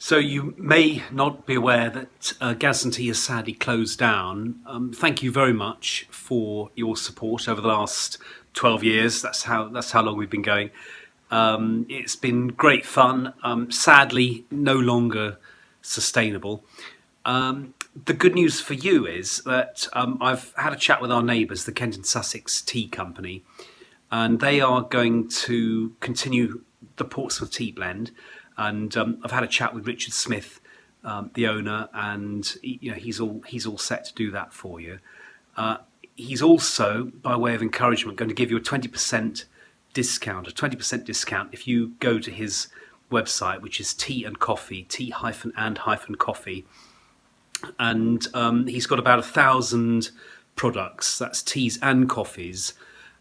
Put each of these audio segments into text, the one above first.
So you may not be aware that uh, has sadly closed down. Um, thank you very much for your support over the last 12 years. That's how that's how long we've been going. Um, it's been great fun. Um, sadly, no longer sustainable. Um, the good news for you is that um, I've had a chat with our neighbours, the Kent and Sussex Tea Company, and they are going to continue the Portsmouth Tea Blend and um, I've had a chat with Richard Smith, um, the owner, and he, you know he's all he's all set to do that for you. Uh, he's also, by way of encouragement, going to give you a twenty percent discount, a twenty percent discount if you go to his website, which is tea and coffee, tea hyphen and hyphen coffee, and um, he's got about a thousand products. That's teas and coffees.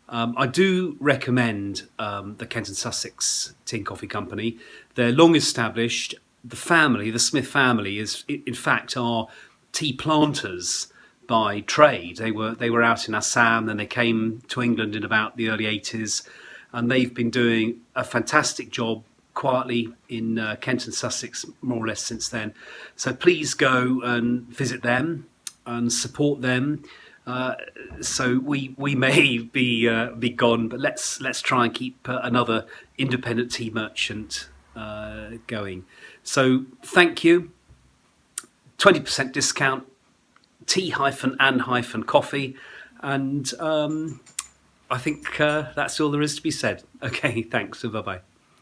Um, I do recommend um, the Kent and Sussex Tea Coffee Company. They're long established. The family, the Smith family, is in fact are tea planters by trade. They were they were out in Assam, then they came to England in about the early 80s, and they've been doing a fantastic job quietly in uh, Kent and Sussex more or less since then. So please go and visit them and support them. Uh, so we we may be uh, be gone, but let's let's try and keep uh, another independent tea merchant uh, going. So thank you. Twenty percent discount, tea hyphen and hyphen coffee, and um, I think uh, that's all there is to be said. Okay, thanks. And bye bye.